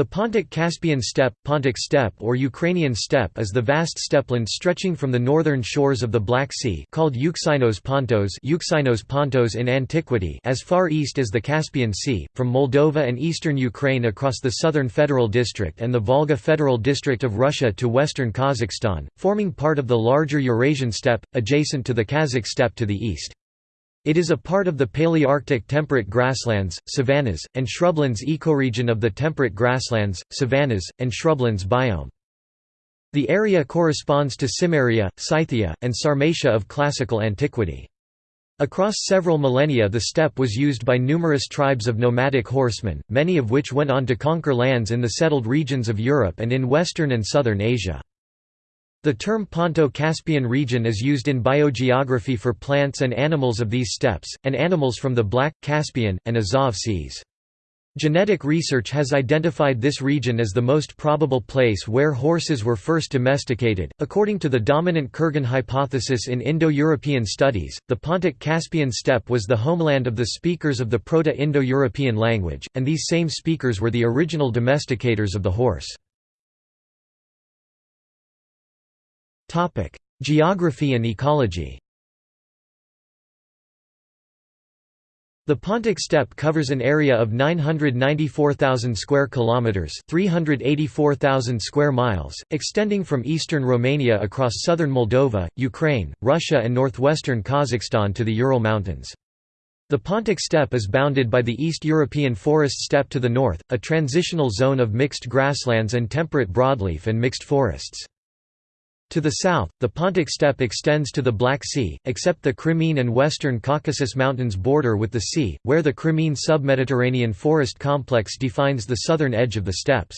The Pontic-Caspian steppe, Pontic steppe or Ukrainian steppe is the vast steppeland stretching from the northern shores of the Black Sea called Euxinos Pontos, Euxinos Pontos in antiquity as far east as the Caspian Sea, from Moldova and eastern Ukraine across the southern Federal District and the Volga Federal District of Russia to western Kazakhstan, forming part of the larger Eurasian steppe, adjacent to the Kazakh steppe to the east. It is a part of the Palearctic temperate grasslands, savannas, and shrublands ecoregion of the temperate grasslands, savannas, and shrublands biome. The area corresponds to Cimmeria, Scythia, and Sarmatia of classical antiquity. Across several millennia the steppe was used by numerous tribes of nomadic horsemen, many of which went on to conquer lands in the settled regions of Europe and in western and southern Asia. The term Ponto-Caspian region is used in biogeography for plants and animals of these steppes, and animals from the Black, Caspian, and Azov seas. Genetic research has identified this region as the most probable place where horses were first domesticated. According to the dominant Kurgan hypothesis in Indo European studies, the Pontic Caspian steppe was the homeland of the speakers of the Proto Indo European language, and these same speakers were the original domesticators of the horse. Topic: Geography and ecology. The Pontic steppe covers an area of 994,000 square kilometers, 384,000 square miles, extending from eastern Romania across southern Moldova, Ukraine, Russia and northwestern Kazakhstan to the Ural Mountains. The Pontic steppe is bounded by the East European forest steppe to the north, a transitional zone of mixed grasslands and temperate broadleaf and mixed forests. To the south, the Pontic steppe extends to the Black Sea, except the Crimean and western Caucasus Mountains border with the sea, where the Crimean submediterranean forest complex defines the southern edge of the steppes.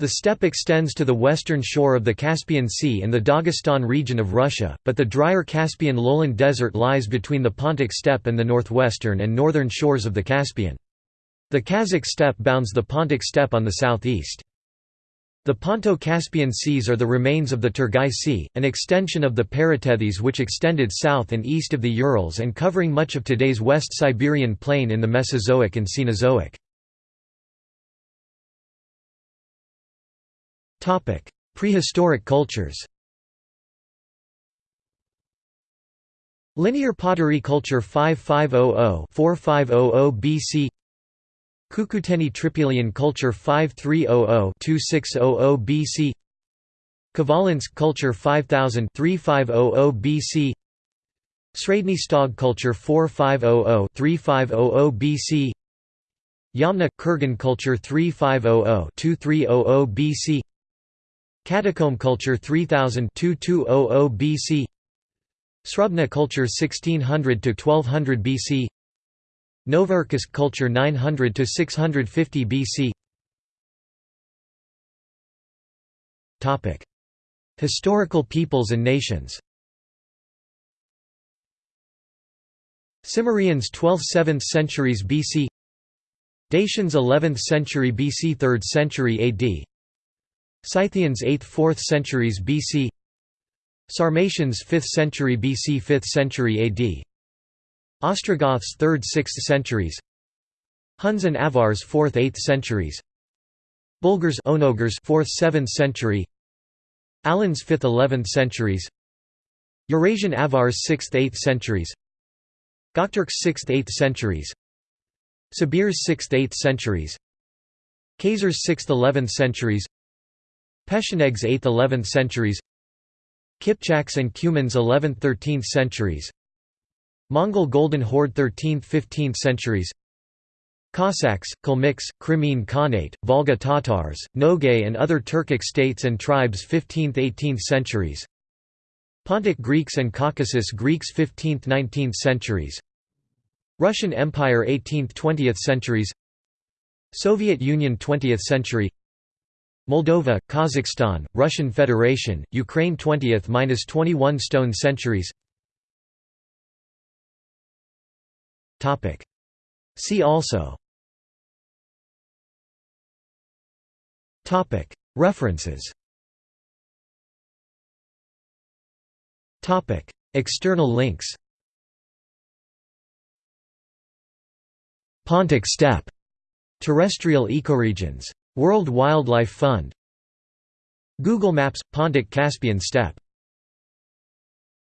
The steppe extends to the western shore of the Caspian Sea and the Dagestan region of Russia, but the drier Caspian lowland desert lies between the Pontic steppe and the northwestern and northern shores of the Caspian. The Kazakh steppe bounds the Pontic steppe on the southeast. The Ponto-Caspian seas are the remains of the Turgai Sea, an extension of the Paratethys which extended south and east of the Urals and covering much of today's West Siberian plain in the Mesozoic and Cenozoic. Prehistoric cultures Linear pottery culture 5500-4500 BC Cucuteni Trypillian culture 5300-2600 BC Khvalynsk culture 5000-3500 BC Sredny Stog culture 4500-3500 BC Yamna – Kurgan culture 3500-2300 BC Catacomb culture 3000-2200 BC Srubna culture 1600–1200 BC Novocherkassk culture 900 to 650 BC. Topic: Historical peoples and nations. Cimmerians 12th–7th centuries BC. Dacians 11th century BC 3rd century AD. Scythians 8th–4th centuries BC. Sarmatians 5th century BC 5th century AD. Ostrogoths 3rd–6th centuries. Huns and Avars 4th–8th centuries. Bulgars Onogars 4th–7th century. Alans 5th–11th centuries. Eurasian Avars 6th–8th centuries. Gokturks 6th–8th centuries. Sabirs 6th–8th centuries. Khazars 6th–11th centuries. Pechenegs 8th–11th centuries. Kipchaks and Cumans 11th–13th centuries Mongol Golden Horde 13th–15th centuries. Cossacks, Kalmyks, Crimean Khanate, Volga Tatars, Nogay and other Turkic states and tribes 15th–18th centuries. Pontic Greeks and Caucasus Greeks 15th–19th centuries. Russian Empire 18th–20th centuries. Soviet Union 20th century. Moldova, Kazakhstan, Russian Federation, Ukraine 20th–21 stone centuries See also. References. External links. Pontic steppe. Terrestrial ecoregions. World Wildlife Fund. Google Maps – Pontic Caspian Steppe